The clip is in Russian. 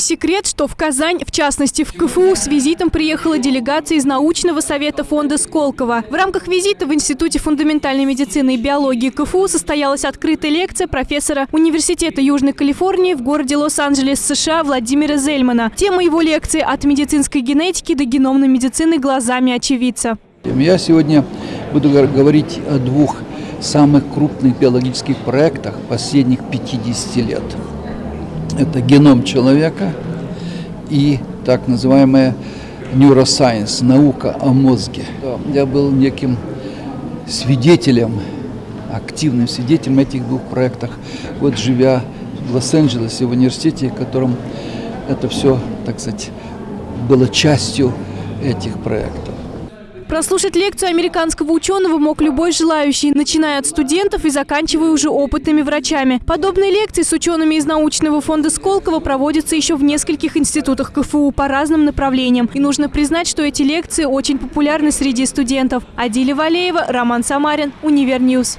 секрет, что в Казань, в частности в КФУ, с визитом приехала делегация из научного совета фонда Сколково. В рамках визита в Институте фундаментальной медицины и биологии КФУ состоялась открытая лекция профессора Университета Южной Калифорнии в городе Лос-Анджелес, США Владимира Зельмана. Тема его лекции «От медицинской генетики до геномной медицины глазами очевидца». Я сегодня буду говорить о двух самых крупных биологических проектах последних 50 лет. Это геном человека и так называемая neuroscience, наука о мозге. Я был неким свидетелем, активным свидетелем этих двух проектах. Вот живя в Лос-Анджелесе, в университете, в котором это все, так сказать, было частью этих проектов. Прослушать лекцию американского ученого мог любой желающий, начиная от студентов и заканчивая уже опытными врачами. Подобные лекции с учеными из научного фонда Сколково проводятся еще в нескольких институтах КФУ по разным направлениям. И нужно признать, что эти лекции очень популярны среди студентов. Адиля Валеева, Роман Самарин, Univer News.